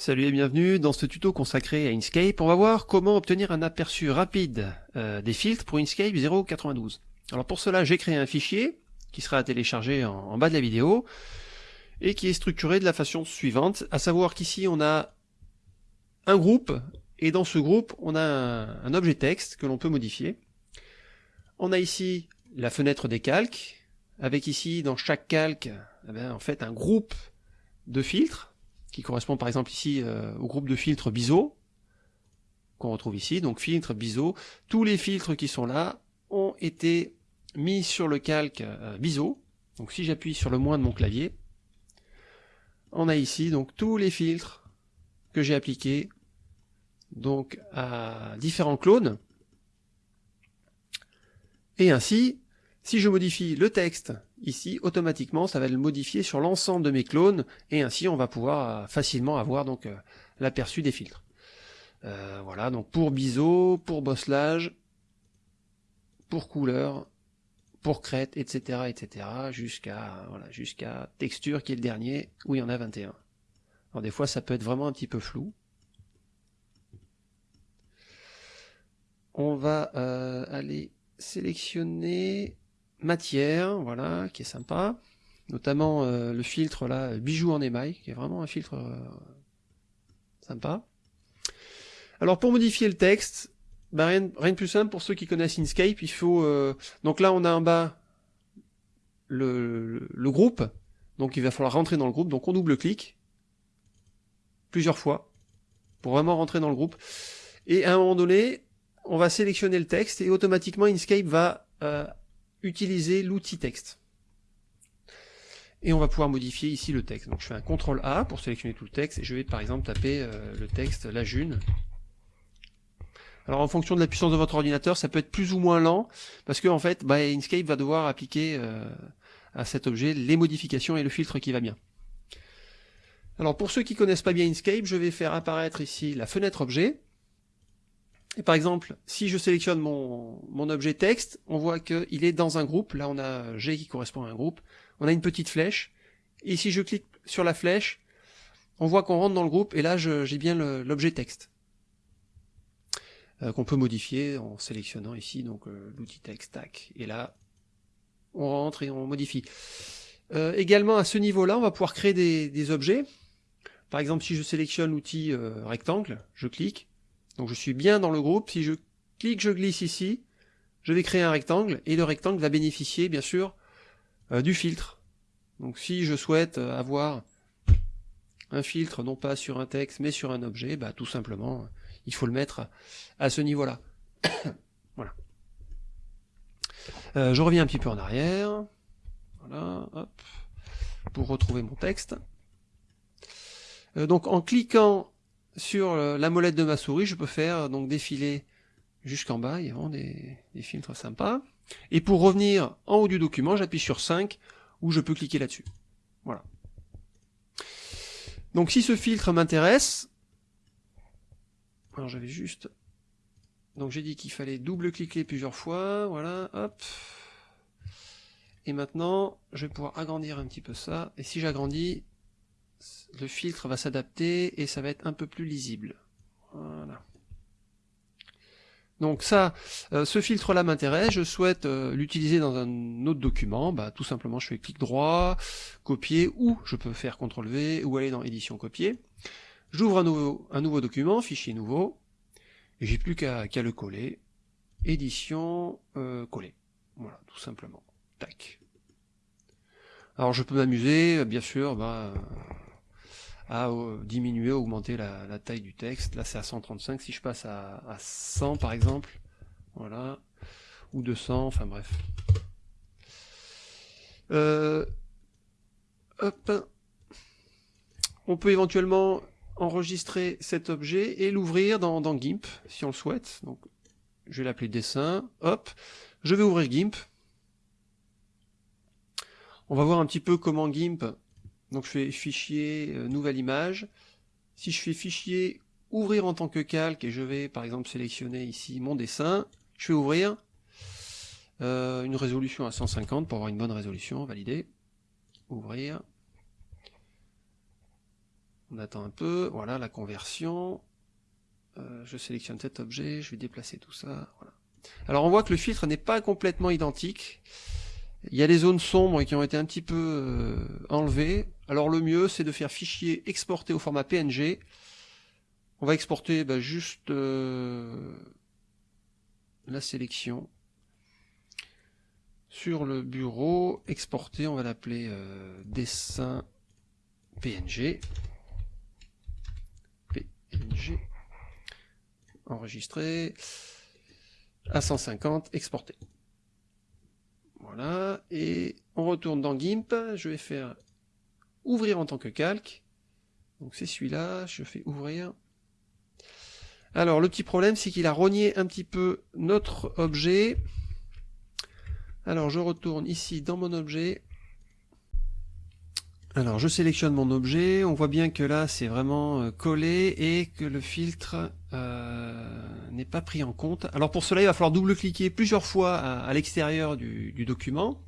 Salut et bienvenue dans ce tuto consacré à Inkscape. On va voir comment obtenir un aperçu rapide euh, des filtres pour Inkscape 0.92. Alors pour cela, j'ai créé un fichier qui sera à télécharger en, bas de la vidéo et qui est structuré de la façon suivante, à savoir qu'ici on a un groupe et dans ce groupe on a un, objet texte que l'on peut modifier. On a ici la fenêtre des calques, avec ici dans chaque calque eh bien, en fait un groupe de filtres qui correspond par exemple ici euh, au groupe de filtres BISO, qu'on retrouve ici, donc filtre BISO. Tous les filtres qui sont là ont été mis sur le calque euh. Donc si j'appuie sur le moins de mon clavier, on a ici donc tous les filtres que j'ai appliqués donc à différents clones. Et ainsi, si je modifie le texte ici, automatiquement, ça va le modifier sur l'ensemble de mes clones, et ainsi on va pouvoir euh, facilement avoir donc euh, l'aperçu des filtres. Euh, voilà, donc pour biseau, pour bosselage, pour couleur, pour crête, etc., etc., jusqu'à texture qui est le dernier, où il y en a 21. Alors des fois ça peut être vraiment un petit peu flou. On va aller sélectionner matière, voilà, qui est sympa. Notamment euh, le filtre là, bijou en émail, qui est vraiment un filtre euh, sympa. Alors pour modifier le texte, bah, rien, rien, de plus simple pour ceux qui connaissent Inkscape, il faut... Euh, donc là on a en bas le, le, le, groupe, donc il va falloir rentrer dans le groupe, donc on double-clique plusieurs fois pour vraiment rentrer dans le groupe. Et à un moment donné, on va sélectionner le texte et automatiquement Inkscape va euh, utiliser l'outil texte. Et on va pouvoir modifier ici le texte. Donc je fais un CTRL A pour sélectionner tout le texte et je vais par exemple taper euh, le texte la june. Alors en fonction de la puissance de votre ordinateur, ça peut être plus ou moins lent parce que en fait, bah, Inkscape va devoir appliquer euh, à cet objet les modifications et le filtre qui va bien. Alors pour ceux qui connaissent pas bien Inkscape, je vais faire apparaître ici la fenêtre objet et par exemple, si je sélectionne mon, mon objet texte, on voit qu'il est dans un groupe. Là, on a G qui correspond à un groupe. On a une petite flèche. Et si je clique sur la flèche, on voit qu'on rentre dans le groupe. Et là, j'ai bien l'objet texte. Euh, qu'on peut modifier en sélectionnant ici donc euh, l'outil texte. Tac. Et là, on rentre et on modifie. Euh, également, à ce niveau-là, on va pouvoir créer des, des, objets. Par exemple, si je sélectionne l'outil euh, rectangle, je clique, donc je suis bien dans le groupe, si je clique, je glisse ici, je vais créer un rectangle, et le rectangle va bénéficier bien sûr euh, du filtre. Donc si je souhaite euh, avoir un filtre non pas sur un texte mais sur un objet, bah tout simplement il faut le mettre à ce niveau-là. voilà. Euh, je reviens un petit peu en arrière. Voilà, hop, pour retrouver mon texte. Donc en cliquant sur la molette de ma souris, je peux faire donc défiler jusqu'en bas, il y a vraiment des, des, filtres sympas. Et pour revenir en haut du document, j'appuie sur 5, où je peux cliquer là-dessus. Voilà. Donc si ce filtre m'intéresse, alors j'avais juste... Donc j'ai dit qu'il fallait double-cliquer plusieurs fois, voilà, hop. Et maintenant, je vais pouvoir agrandir un petit peu ça, et si j'agrandis, le filtre va s'adapter et ça va être un peu plus lisible. Voilà. Donc ça, euh, ce filtre-là m'intéresse, je souhaite euh, l'utiliser dans un autre document, bah, tout simplement je fais clic droit, copier, ou je peux faire CTRL V, ou aller dans édition copier. J'ouvre un nouveau, document, fichier nouveau, et j'ai plus qu'à qu le coller, édition, euh, coller. Voilà, tout simplement. Tac. Alors je peux m'amuser, bien sûr, bah, à euh, diminuer, augmenter la, taille du texte. Là c'est à 135, si je passe à, à 100 par exemple, voilà, ou 200, enfin bref. Euh, hop. On peut éventuellement enregistrer cet objet et l'ouvrir dans, dans, GIMP si on le souhaite. Donc, je vais l'appeler dessin. Hop, je vais ouvrir GIMP. On va voir un petit peu comment GIMP donc je fais fichier, euh, nouvelle image. Si je fais fichier, ouvrir en tant que calque, et je vais par exemple sélectionner ici mon dessin, je vais ouvrir euh, une résolution à 150 pour avoir une bonne résolution, valider, ouvrir. On attend un peu, voilà la conversion. Euh, je sélectionne cet objet, je vais déplacer tout ça. Alors on voit que le filtre n'est pas complètement identique. Il y a des zones sombres qui ont été un petit peu euh, enlevées. Alors le mieux c'est de faire fichier exporter au format PNG. On va exporter bah, juste euh, la sélection sur le bureau, exporter, on va l'appeler dessin PNG. PNG. Enregistrer. À 150, exporter. Voilà. Et on retourne dans GIMP. Je vais faire ouvrir en tant que calque. Donc c'est celui-là. Je fais ouvrir. Alors le petit problème c'est qu'il a rogné un petit peu notre objet. Alors je retourne ici dans mon objet. Alors je sélectionne mon objet, on voit bien que là c'est vraiment euh, collé et que le filtre euh, n'est pas pris en compte. Alors pour cela il va falloir double-cliquer plusieurs fois à, l'extérieur du, document.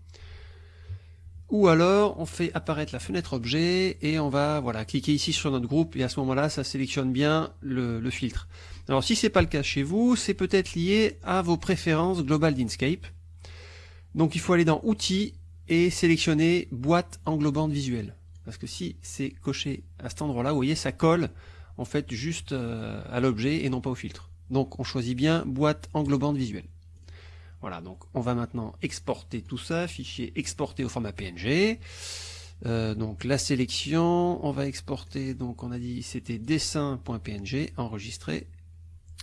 Ou alors on fait apparaître la fenêtre objet et on va voilà cliquer ici sur notre groupe et à ce moment-là ça sélectionne bien le, le filtre. Alors si c'est pas le cas chez vous, c'est peut-être lié à vos préférences Global d'Inkscape. Donc il faut aller dans Outils et sélectionner Boîte englobante visuelle. Parce que si c'est coché à cet endroit-là, vous voyez, ça colle en fait juste euh, à l'objet et non pas au filtre. Donc on choisit bien boîte englobante visuelle. Voilà, donc on va maintenant exporter tout ça, fichier exporté au format PNG. Euh, donc la sélection, on va exporter, donc on a dit c'était dessin.png, enregistré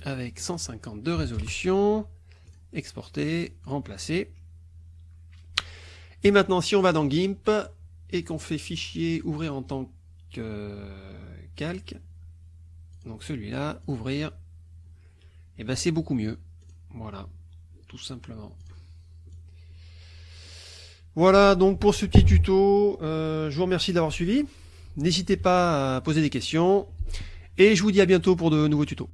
avec 150 de résolution, exporter, remplacer. Et maintenant si on va dans GIMP, et qu'on fait fichier ouvrir en tant que calque, donc celui-là, ouvrir, et eh ben c'est beaucoup mieux. Voilà, tout simplement. Voilà donc pour ce petit tuto, euh, je vous remercie d'avoir suivi. N'hésitez pas à poser des questions, et je vous dis à bientôt pour de nouveaux tutos.